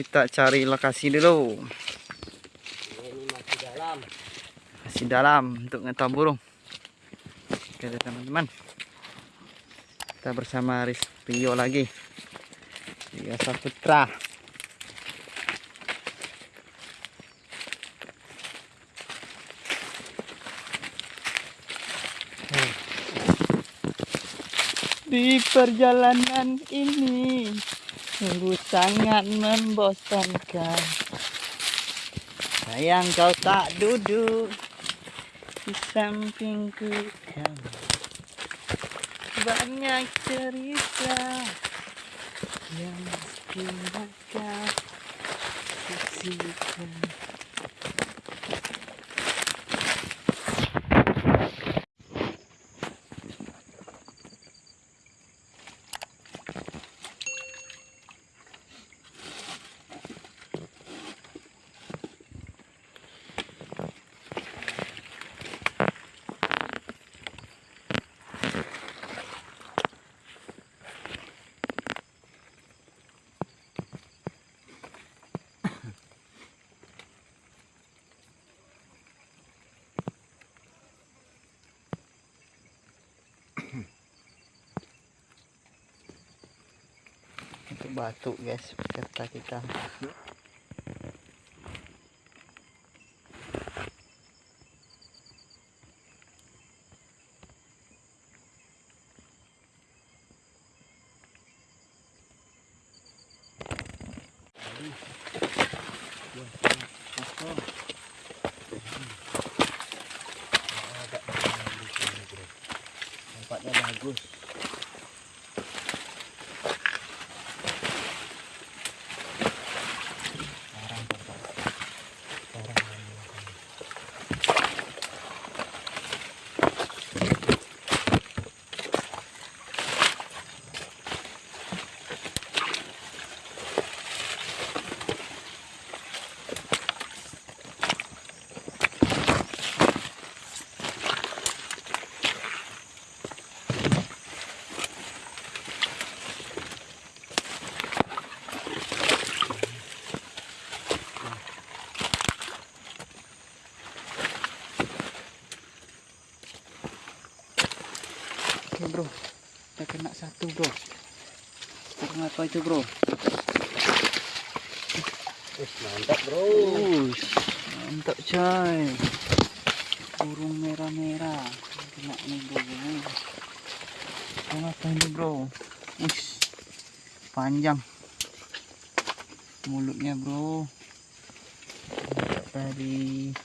kita cari lokasi dulu. Ini masih dalam. masih dalam untuk ngetam burung. Oke teman-teman. Kita bersama Ris Rio lagi. Rio Saputra. Di perjalanan ini sungguh sangat membosankan. Sayang kau tak duduk di sampingku. Kamu banyak cerita yang mesti kau sisihkan batu guys peserta kita Tempatnya bagus. Bro. Kita kena satu bro. Burung apa itu bro? Mantap bro. Ush, mantap coy. Burung merah-merah. Kena nih bro. Apa ini bro? Ush, panjang. Mulutnya bro. Mantap tadi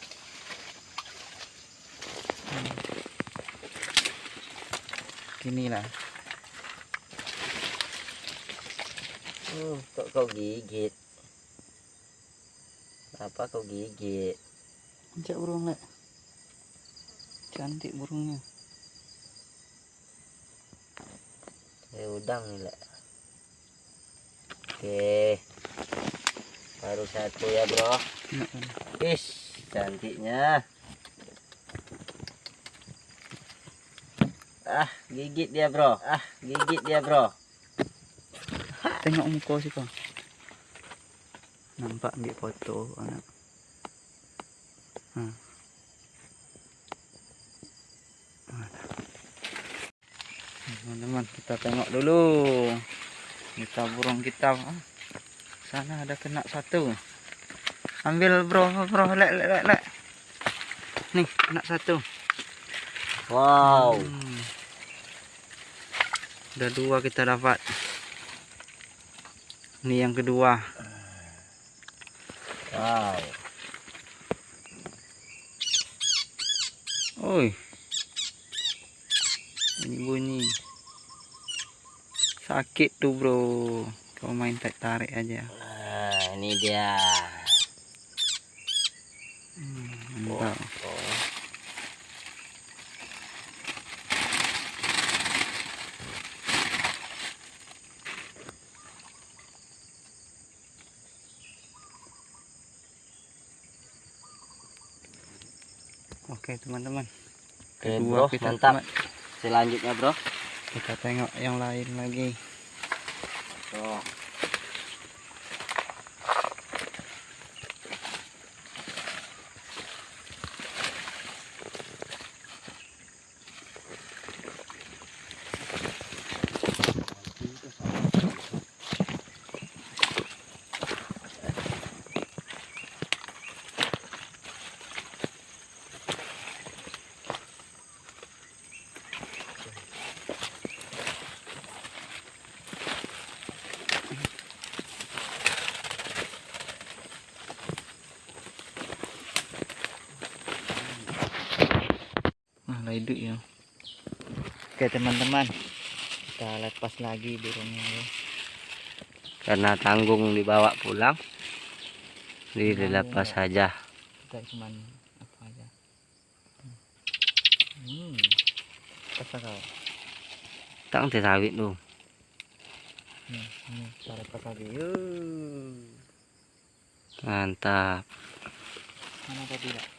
Gini lah Hmm, kok kau gigit? Apa kau gigit? Ajak burung lek cantik burungnya Ya udang nih lah. Oke. Baru satu ya bro. Kan? Is, cantiknya. Ah, gigit dia bro. Ah, gigit dia bro. Tengok muka sih kau. Nampak ambil foto anak. Ha. Mana? Teman-teman kita tengok dulu. Kita burung kita. Ah, Sana ada kena satu. Ambil bro, bro, lek, lek, lek, lek. Nih, kena satu. Wow. Hmm. Udah dua kita dapat. Ini yang kedua. Wow. Oi. Bunyi bunyi. Sakit tuh, Bro. Kau main tarik tarik aja. Nah, ini dia. Hmm, mantap. Oh. Oke, teman-teman. Oke, Kedua bro, kita mantap. teman- Selanjutnya, bro. Kita tengok yang lain lagi. Tuh. Duduk ya oke teman-teman kita lepas lagi burungnya ya. Karena tanggung dibawa pulang. Dilepas ya. saja. kita cuman apa aja hmm apa kau Tang teh sawit nih nih kita lepas lagi Yuh. Mantap. mana tadi lah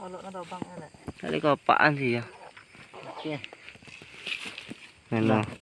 hmm kalau ada bang elek Tadi kau apaan